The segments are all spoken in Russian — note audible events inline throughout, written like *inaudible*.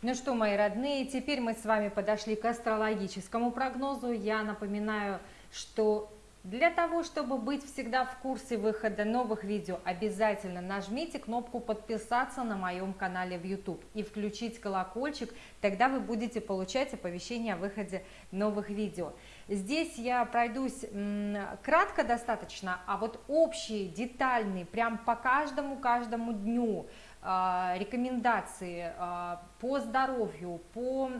Ну что, мои родные, теперь мы с вами подошли к астрологическому прогнозу. Я напоминаю, что для того, чтобы быть всегда в курсе выхода новых видео, обязательно нажмите кнопку подписаться на моем канале в YouTube и включить колокольчик, тогда вы будете получать оповещения о выходе новых видео. Здесь я пройдусь кратко достаточно, а вот общие, детальные, прям по каждому-каждому дню, рекомендации а, по здоровью, по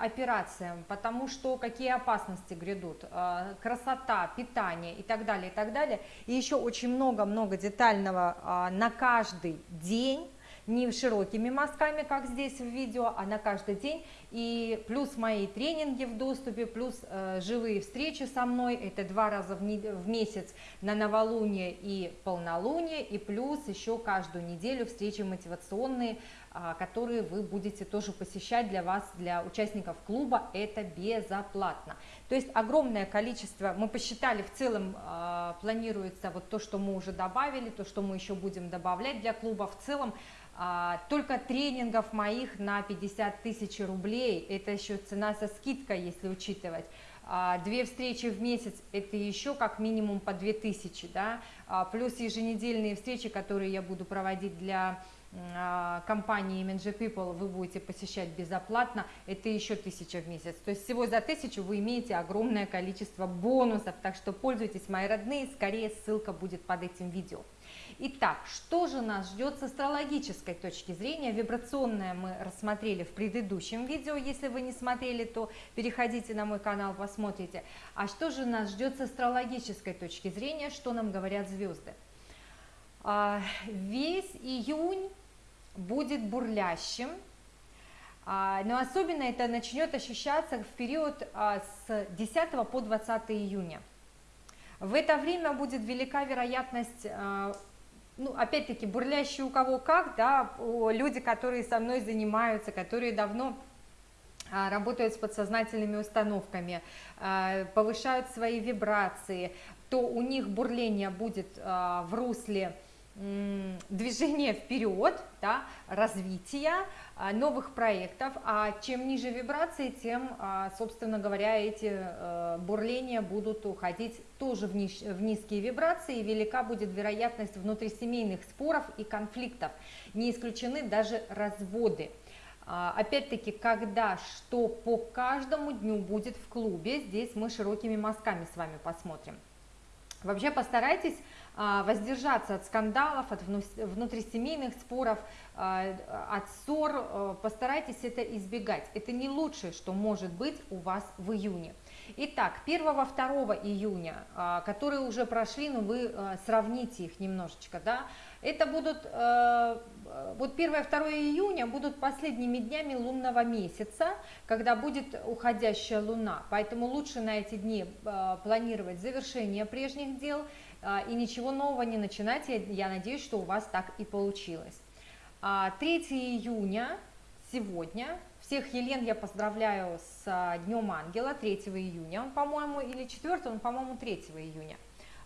операциям, потому что какие опасности грядут, а, красота, питание и так далее, и так далее. И еще очень много-много детального на каждый день не широкими мазками, как здесь в видео, а на каждый день. И плюс мои тренинги в доступе, плюс э, живые встречи со мной, это два раза в, в месяц на новолуние и полнолуние, и плюс еще каждую неделю встречи мотивационные, э, которые вы будете тоже посещать для вас, для участников клуба, это безоплатно. То есть огромное количество, мы посчитали, в целом э, планируется вот то, что мы уже добавили, то, что мы еще будем добавлять для клуба, в целом только тренингов моих на 50 тысяч рублей, это еще цена со скидкой, если учитывать. А, две встречи в месяц, это еще как минимум по 2000, да, а, плюс еженедельные встречи, которые я буду проводить для компании Image People вы будете посещать безоплатно, это еще 1000 в месяц. То есть всего за 1000 вы имеете огромное количество бонусов, так что пользуйтесь, мои родные, скорее ссылка будет под этим видео. Итак, что же нас ждет с астрологической точки зрения? Вибрационное мы рассмотрели в предыдущем видео, если вы не смотрели, то переходите на мой канал, посмотрите. А что же нас ждет с астрологической точки зрения, что нам говорят звезды? А, весь июнь будет бурлящим, а, но особенно это начнет ощущаться в период а, с 10 по 20 июня. В это время будет велика вероятность ну, опять-таки, бурлящие у кого как, да, люди, которые со мной занимаются, которые давно а, работают с подсознательными установками, а, повышают свои вибрации, то у них бурление будет а, в русле движения вперед, да, развития, а, новых проектов, а чем ниже вибрации, тем, а, собственно говоря, эти э, бурления будут уходить тоже в, ниж, в низкие вибрации, и велика будет вероятность внутрисемейных споров и конфликтов, не исключены даже разводы. А, опять-таки, когда что по каждому дню будет в клубе, здесь мы широкими мазками с вами посмотрим. Вообще постарайтесь воздержаться от скандалов, от внутрисемейных споров, а, от ссор, а, постарайтесь это избегать. Это не лучшее, что может быть у вас в июне. Итак, 1-2 июня, которые уже прошли, но вы сравните их немножечко, да, это будут, вот 1-2 июня будут последними днями лунного месяца, когда будет уходящая луна, поэтому лучше на эти дни планировать завершение прежних дел, а, и ничего нового не начинать. Я, надеюсь, что у вас так и получилось. 3 а, июня, сегодня, всех Елен я поздравляю с Днем Ангела, 3 июня он, по-моему, или 4, он, по-моему, 3 июня.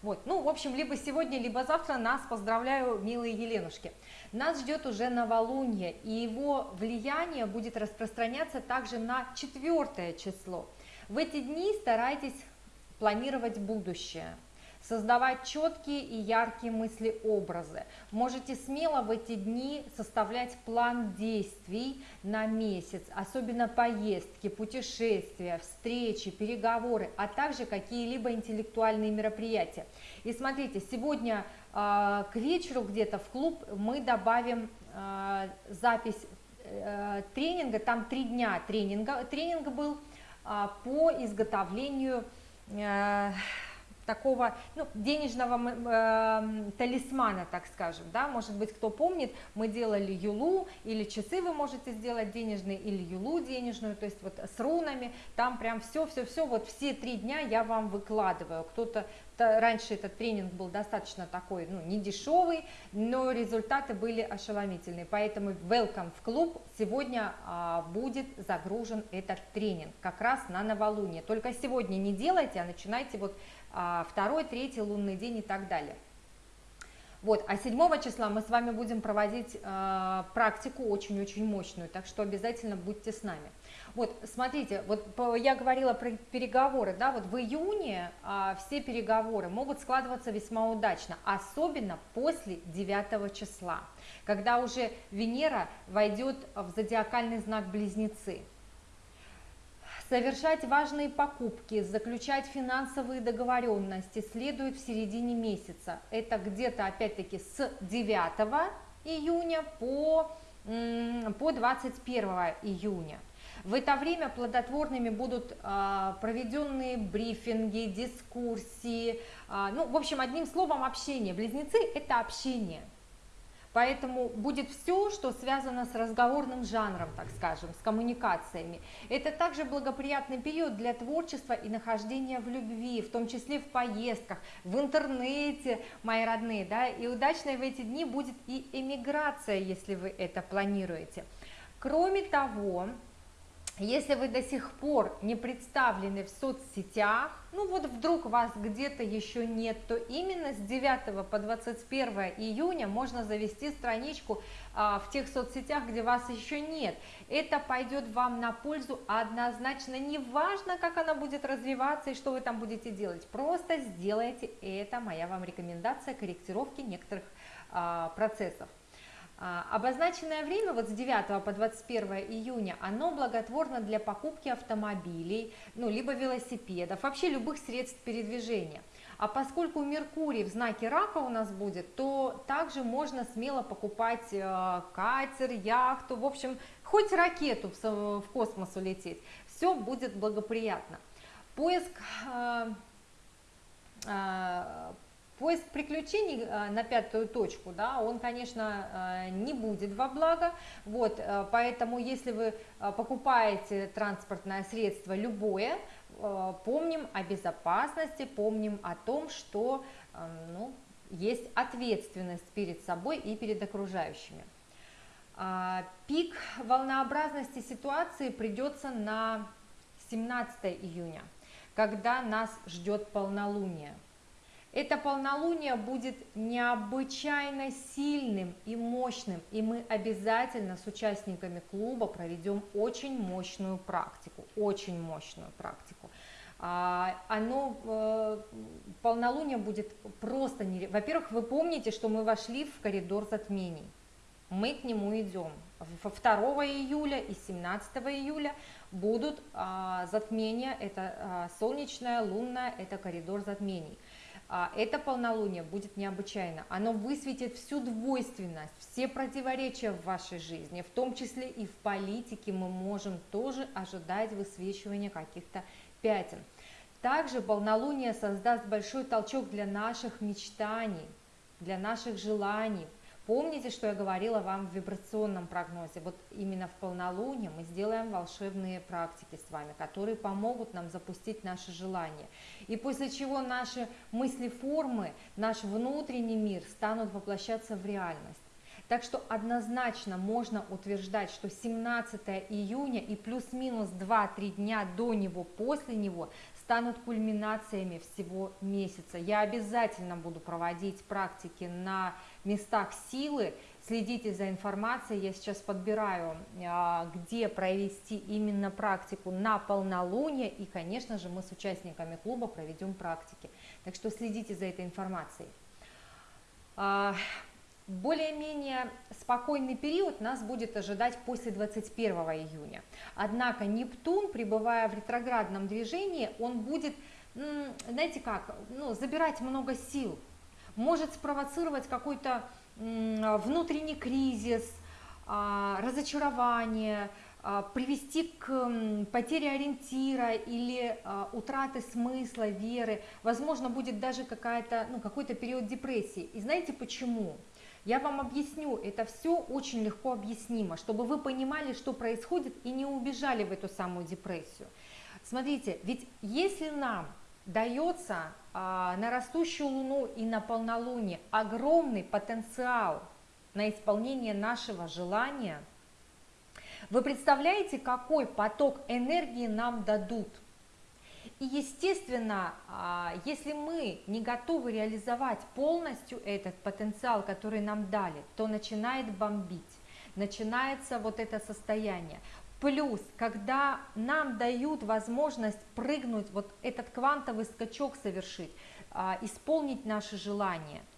Вот, ну, в общем, либо сегодня, либо завтра нас поздравляю, милые Еленушки. Нас ждет уже новолуние, и его влияние будет распространяться также на четвертое число. В эти дни старайтесь планировать будущее, создавать четкие и яркие мысли-образы. Можете смело в эти дни составлять план действий на месяц, особенно поездки, путешествия, встречи, переговоры, а также какие-либо интеллектуальные мероприятия. И смотрите, сегодня э, к вечеру где-то в клуб мы добавим э, запись э, тренинга, там три дня тренинга, тренинг был э, по изготовлению э, такого ну, денежного э, талисмана, так скажем, да, может быть, кто помнит, мы делали юлу, или часы вы можете сделать денежные, или юлу денежную, то есть вот с рунами, там прям все-все-все, вот все три дня я вам выкладываю, кто-то, раньше этот тренинг был достаточно такой, ну, не дешевый, но результаты были ошеломительные, поэтому welcome в клуб, сегодня а, будет загружен этот тренинг, как раз на новолуние, только сегодня не делайте, а начинайте вот а, второй, третий лунный день и так далее. Вот, а 7 числа мы с вами будем проводить э, практику очень-очень мощную, так что обязательно будьте с нами. Вот, смотрите, вот я говорила про переговоры, да, вот в июне э, все переговоры могут складываться весьма удачно, особенно после 9 числа, когда уже Венера войдет в зодиакальный знак Близнецы совершать важные покупки, заключать финансовые договоренности следует в середине месяца. Это где-то опять-таки с 9 июня по, по 21 июня. В это время плодотворными будут а, проведенные брифинги, дискуссии, а, ну, в общем, одним словом, общение. Близнецы – это общение. Поэтому будет все, что связано с разговорным жанром, так скажем, с коммуникациями. Это также благоприятный период для творчества и нахождения в любви, в том числе в поездках, в интернете, мои родные, да, и удачной в эти дни будет и эмиграция, если вы это планируете. Кроме того, если вы до сих пор не представлены в соцсетях, ну вот вдруг вас где-то еще нет, то именно с 9 по 21 июня можно завести страничку а, в тех соцсетях, где вас еще нет. Это пойдет вам на пользу однозначно, неважно, как она будет развиваться и что вы там будете делать, просто сделайте это, моя вам рекомендация корректировки некоторых а, процессов. А, обозначенное время вот с 9 по 21 июня, оно благотворно для покупки автомобилей, ну, либо велосипедов, вообще любых средств передвижения. А поскольку Меркурий в знаке рака у нас будет, то также можно смело покупать э, катер, яхту, в общем, хоть ракету в, космос улететь. Все будет благоприятно. Поиск э, э, Поиск приключений э, на пятую точку, да, он, конечно, э, не будет во благо, вот, э, поэтому если вы покупаете транспортное средство любое, помним о безопасности, помним о том, что ну, есть ответственность перед собой и перед окружающими. А, пик волнообразности ситуации придется на 17 июня, когда нас ждет полнолуние. Это полнолуние будет необычайно сильным и мощным, и мы обязательно с участниками клуба проведем очень мощную практику, очень мощную практику. А, оно, э, полнолуние будет просто, не... во-первых, вы помните, что мы вошли в коридор затмений, мы к нему идем. 2 июля и 17 июля будут а, затмения, это а, солнечное, лунное, это коридор затмений. А, это полнолуние будет необычайно. Оно высветит всю двойственность, все противоречия в вашей жизни, в том числе и в политике мы можем тоже ожидать высвечивания каких-то пятен. Также полнолуние создаст большой толчок для наших мечтаний, для наших желаний, Помните, что я говорила вам в вибрационном прогнозе? Вот именно в полнолуние мы сделаем волшебные практики с вами, которые помогут нам запустить наши желания. И после чего наши мысли-формы, наш внутренний мир станут воплощаться в реальность. Так что однозначно можно утверждать, что 17 июня и плюс-минус 2-3 дня до него, после него станут кульминациями всего месяца. Я обязательно буду проводить практики на местах силы, следите за информацией, я сейчас подбираю, а, где провести именно практику на полнолуние, и, конечно же, мы с участниками клуба проведем практики. Так что следите за этой информацией. А, более-менее спокойный период нас будет ожидать после 21 июня. Однако Нептун, пребывая в ретроградном движении, он будет, знаете как, ну, забирать много сил, может спровоцировать какой-то внутренний кризис, а, разочарование, а, привести к потере ориентира или а, утраты смысла, веры, возможно, будет даже какая-то, ну, какой-то период депрессии. И знаете почему? Я вам объясню, это все очень легко объяснимо, чтобы вы понимали, что происходит и не убежали в эту самую депрессию. Смотрите, ведь если нам дается а, на растущую Луну и на полнолуние огромный потенциал на исполнение нашего желания, вы представляете, какой поток энергии нам дадут? И естественно, а, если мы не готовы реализовать полностью этот потенциал, который нам дали, то начинает бомбить, начинается вот это состояние. Плюс, когда нам дают возможность прыгнуть, вот этот квантовый скачок совершить, а, исполнить наши желания –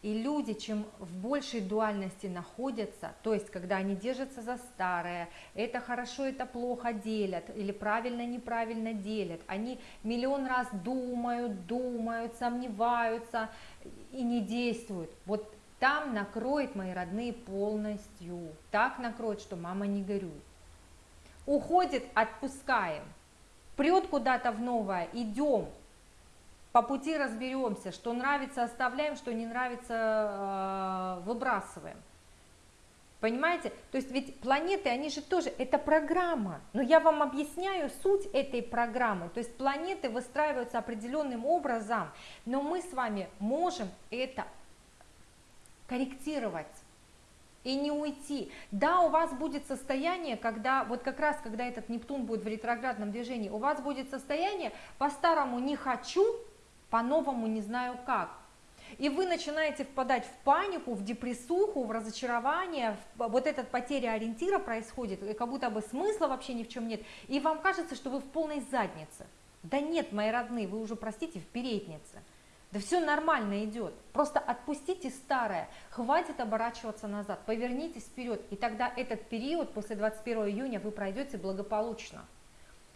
и люди, чем в большей дуальности находятся, то есть когда они держатся за старое, это хорошо, это плохо делят, или правильно, неправильно делят, они миллион раз думают, думают, сомневаются и не действуют. Вот там накроет мои родные полностью, так накроет, что мама не горюет. Уходит, отпускаем, прет куда-то в новое, идем, по пути разберемся, что нравится оставляем, что не нравится э, выбрасываем. Понимаете? То есть ведь планеты, они же тоже, это программа. Но я вам объясняю суть этой программы. То есть планеты выстраиваются определенным образом, но мы с вами можем это корректировать и не уйти. Да, у вас будет состояние, когда, вот как раз, когда этот Нептун будет в ретроградном движении, у вас будет состояние по-старому не хочу, по-новому не знаю как. И вы начинаете впадать в панику, в депрессуху, в разочарование, в, вот эта потеря ориентира происходит, и как будто бы смысла вообще ни в чем нет, и вам кажется, что вы в полной заднице. Да нет, мои родные, вы уже, простите, в переднице. Да все нормально идет. Просто отпустите старое, хватит оборачиваться назад, повернитесь вперед, и тогда этот период после 21 июня вы пройдете благополучно.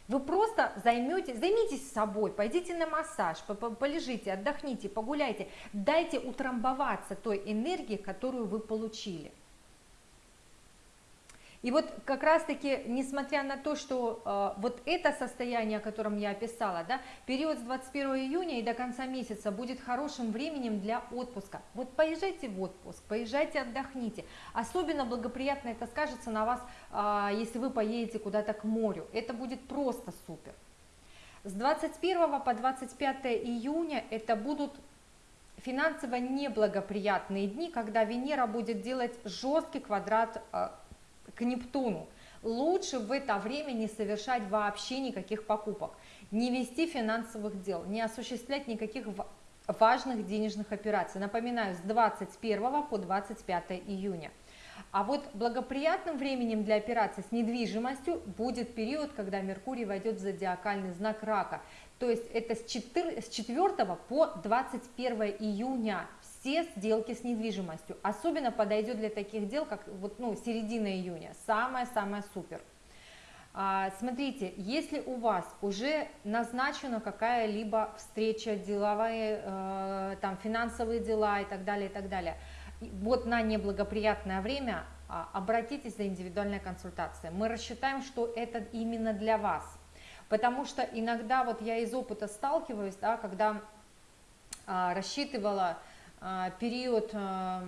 Вы просто займете, займитесь собой, пойдите на массаж, полежите, отдохните, погуляйте, дайте утрамбоваться той энергии, которую вы получили. И вот как раз-таки, несмотря на то, что э, вот это состояние, о котором я описала, да, период с 21 июня и до конца месяца будет хорошим временем для отпуска. Вот поезжайте в отпуск, поезжайте, отдохните. Особенно благоприятно это скажется на вас, э, если вы поедете куда-то к морю. Это будет просто супер. С 21 по 25 июня это будут финансово неблагоприятные дни, когда Венера будет делать жесткий квадрат э, к Нептуну. Лучше в это время не совершать вообще никаких покупок, не вести финансовых дел, не осуществлять никаких важных денежных операций. Напоминаю, с 21 по 25 июня. А вот благоприятным временем для операций с недвижимостью будет период, когда Меркурий войдет в зодиакальный знак рака. То есть это с 4, с 4 по 21 июня все сделки с недвижимостью. Особенно подойдет для таких дел, как вот, ну, середина июня, самое-самое супер. А, смотрите, если у вас уже назначена какая-либо встреча, деловые, э, там, финансовые дела и так далее, и так далее, вот на неблагоприятное время а, обратитесь за индивидуальной консультацией. Мы рассчитаем, что это именно для вас. Потому что иногда вот я из опыта сталкиваюсь, да, когда а, рассчитывала период а,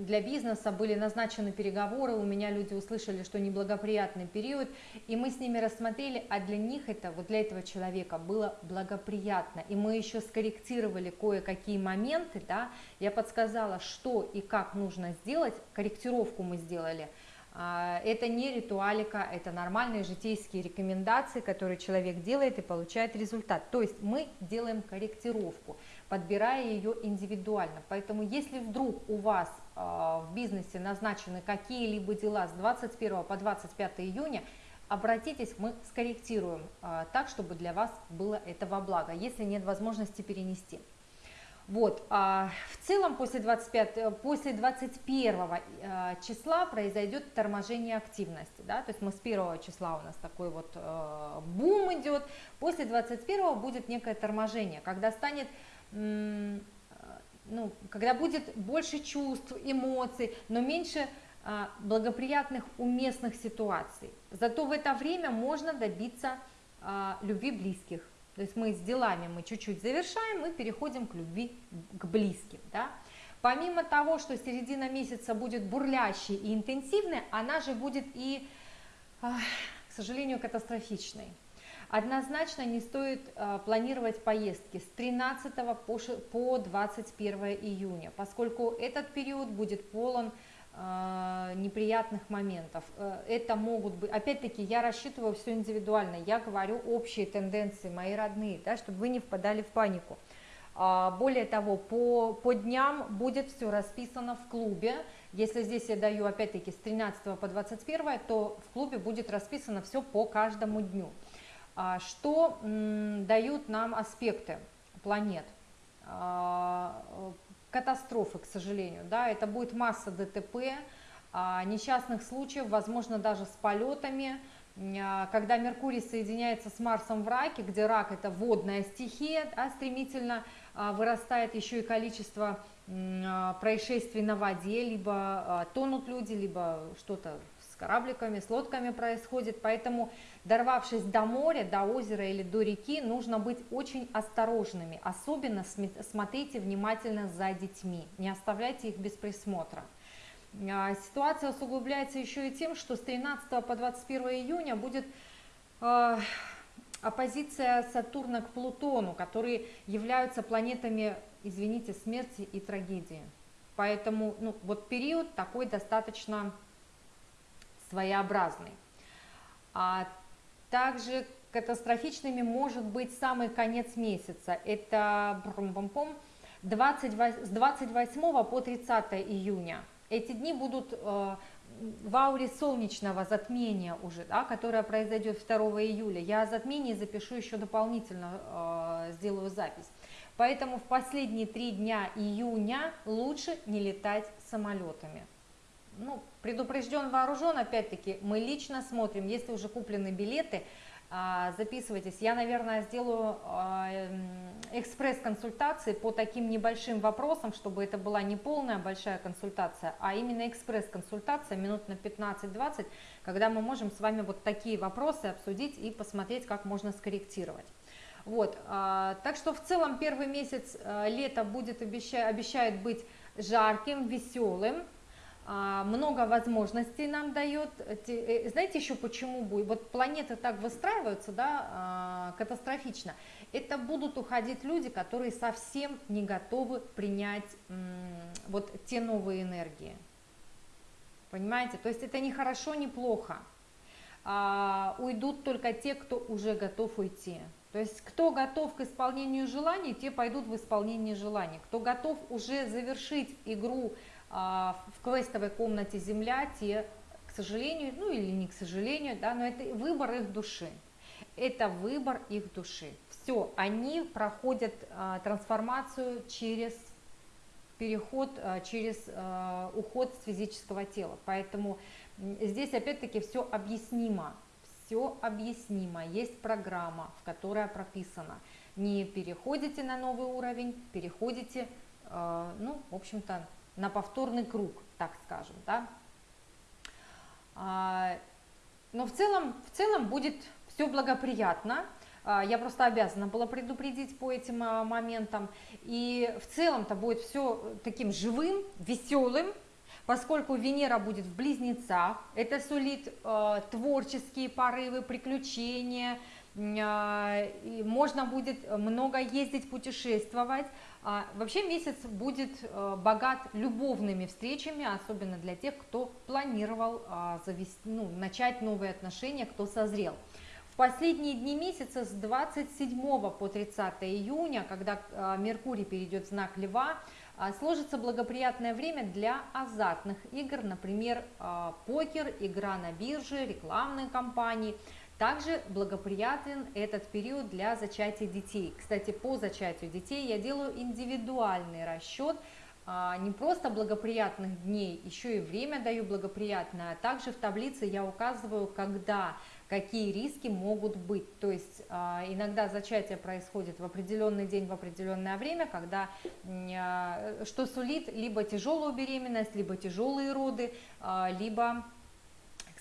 для бизнеса, были назначены переговоры, у меня люди услышали, что неблагоприятный период, и мы с ними рассмотрели, а для них это, вот для этого человека было благоприятно, и мы еще скорректировали кое-какие моменты, да, я подсказала, что и как нужно сделать, корректировку мы сделали, а, это не ритуалика, это нормальные житейские рекомендации, которые человек делает и получает результат. То есть мы делаем корректировку подбирая ее индивидуально. Поэтому если вдруг у вас э, в бизнесе назначены какие-либо дела с 21 по 25 июня, обратитесь, мы скорректируем э, так, чтобы для вас было это во благо, если нет возможности перенести. Вот, а в целом после, 25, после 21 э, числа произойдет торможение активности, да, то есть мы с 1 числа у нас такой вот э, бум идет, после 21 будет некое торможение, когда станет ну, когда будет больше чувств, эмоций, но меньше а, благоприятных уместных ситуаций. Зато в это время можно добиться а, любви близких. То есть мы с делами мы чуть-чуть завершаем, мы переходим к любви к близким. Да? Помимо того, что середина месяца будет бурлящей и интенсивной, она же будет и, к сожалению, катастрофичной. Однозначно не стоит э, планировать поездки с 13 по, по 21 июня, поскольку этот период будет полон неприятных моментов. Э, это могут быть, опять-таки, я рассчитываю все индивидуально, я говорю общие тенденции, мои родные, да, чтобы вы не впадали в панику. А, более того, по, по дням будет все расписано в клубе. Если здесь я даю, опять-таки, с 13 по 21, то в клубе будет расписано все по каждому дню. А, что дают нам аспекты планет? А, катастрофы, к сожалению. Да? Это будет масса ДТП, несчастных случаев, возможно, даже с полетами, когда Меркурий соединяется с Марсом в раке, где рак это водная стихия, а стремительно а, вырастает еще и количество а, происшествий на воде, либо а, тонут люди, либо что-то с корабликами, с лодками происходит, поэтому дорвавшись до моря, до озера или до реки, нужно быть очень осторожными, особенно смотрите внимательно за детьми, не оставляйте их без присмотра. Ситуация усугубляется еще и тем, что с 13 по 21 июня будет оппозиция Сатурна к Плутону, которые являются планетами, извините, смерти и трагедии. Поэтому ну, вот период такой достаточно своеобразный. А также катастрофичными может быть самый конец месяца. Это 20, с 28 по 30 июня. Эти дни будут э, в ауре солнечного затмения уже, да, которое произойдет 2 июля, я о затмении запишу еще дополнительно, э, сделаю запись. Поэтому в последние три дня июня лучше не летать самолетами. Ну, предупрежден, вооружен, опять-таки, мы лично смотрим, если уже куплены билеты, а, записывайтесь. Я, наверное, сделаю а, экспресс-консультации по таким небольшим вопросам, чтобы это была не полная большая консультация, а именно экспресс-консультация минут на 15-20, когда мы можем с вами вот такие вопросы обсудить и посмотреть, как можно скорректировать. Вот, а, так что в целом первый месяц лета будет, обещает быть жарким, веселым, много возможностей нам дает. Э, знаете еще почему будет? Вот планеты так выстраиваются, да, а, катастрофично. Это будут уходить люди, которые совсем не готовы принять вот те новые энергии. Понимаете? То есть это не хорошо, не плохо. А, уйдут только те, кто уже готов уйти. То есть кто готов к исполнению желаний, те пойдут в исполнение желаний. Кто готов уже завершить игру а, в квестовой комнате Земля, те, к сожалению, ну или не к сожалению, да, но это выбор их души. Это выбор их души. Все, они проходят а, трансформацию через переход, а, через а, уход с физического тела. Поэтому здесь опять-таки все объяснимо. Все объяснимо. Есть программа, в которой прописано. Не переходите на новый уровень, переходите, а, ну, в общем-то, на повторный круг, так скажем, да. А, но в целом, в целом будет все благоприятно, а, я просто обязана была предупредить по этим а, моментам. И в целом-то будет все таким живым, веселым, поскольку Венера будет в близнецах. Это сулит э, творческие порывы, приключения. Э, можно будет много ездить, путешествовать. А, вообще месяц будет э, богат любовными встречами, особенно для тех, кто планировал а, завести, ну, начать новые отношения, кто созрел. В последние дни месяца с 27 по 30 июня, когда а, Меркурий перейдет в знак Льва, сложится благоприятное время для азартных игр, например, покер, игра на бирже, рекламные кампании – также благоприятен этот период для зачатия детей. Кстати, по зачатию детей я делаю индивидуальный расчет, а, не просто благоприятных дней, еще и время даю благоприятное, а также в таблице я указываю, когда какие риски могут быть. То есть а, иногда зачатие происходит в определенный день, в определенное время, когда что сулит либо тяжелую беременность, либо тяжелые роды, либо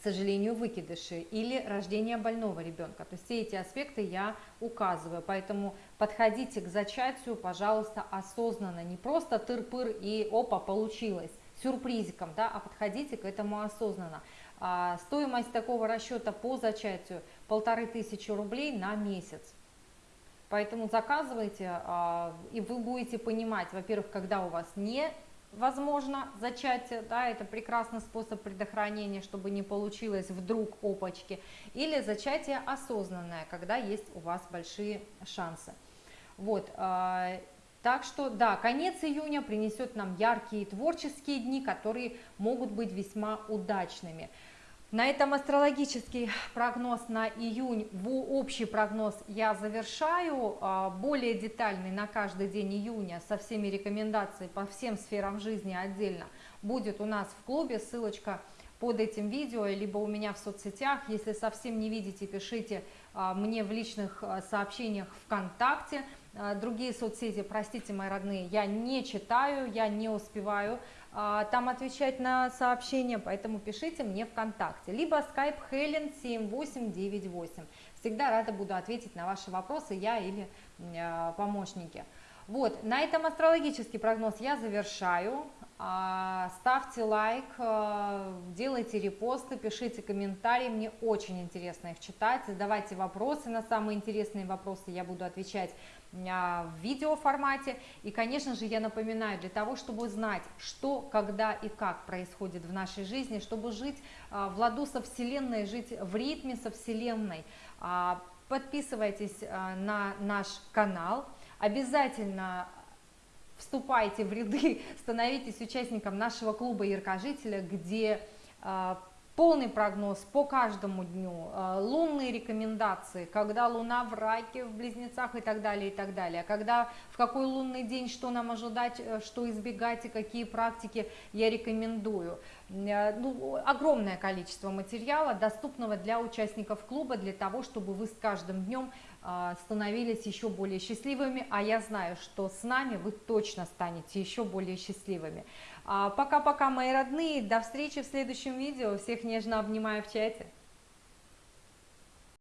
сожалению, выкидыши или рождение больного ребенка. То есть все эти аспекты я указываю, поэтому подходите к зачатию, пожалуйста, осознанно, не просто тыр-пыр и опа, получилось, сюрпризиком, да, а подходите к этому осознанно. А, стоимость такого расчета по зачатию полторы тысячи рублей на месяц. Поэтому заказывайте, а, и вы будете понимать, во-первых, когда у вас не возможно зачатие, да, это прекрасный способ предохранения, чтобы не получилось вдруг опачки, или зачатие осознанное, когда есть у вас большие шансы. Вот, а, так что, да, конец июня принесет нам яркие творческие дни, которые могут быть весьма удачными. На этом астрологический прогноз на июнь, общий прогноз я завершаю, а, более детальный на каждый день июня со всеми рекомендациями по всем сферам жизни отдельно будет у нас в клубе, ссылочка под этим видео, либо у меня в соцсетях, если совсем не видите, пишите а, мне в личных а, сообщениях ВКонтакте, другие соцсети, простите, мои родные, я не читаю, я не успеваю а, там отвечать на сообщения, поэтому пишите мне ВКонтакте, либо skype helen 7898. Всегда рада буду ответить на ваши вопросы, я или э, помощники. Вот, на этом астрологический прогноз я завершаю. А, ставьте лайк, а, делайте репосты, пишите комментарии, мне очень интересно их читать, задавайте вопросы. На самые интересные вопросы, я буду отвечать а, в видеоформате. И, конечно же, я напоминаю, для того, чтобы знать, что, когда и как происходит в нашей жизни, чтобы жить в ладу со Вселенной, жить в ритме со Вселенной, подписывайтесь на наш канал, обязательно вступайте в ряды, *laughs* становитесь участником нашего клуба Яркожителя, где а, полный прогноз по каждому дню, а, лунные рекомендации, когда луна в раке, в близнецах и так далее, и так далее, когда, в какой лунный день, что нам ожидать, э, что избегать и какие практики я рекомендую. Э, ну, огромное количество материала, доступного для участников клуба, для того, чтобы вы с каждым днем а, становились еще более счастливыми, а я знаю, что с нами вы точно станете еще более счастливыми. А, пока-пока, мои родные, до встречи в следующем видео, всех нежно обнимаю в чате.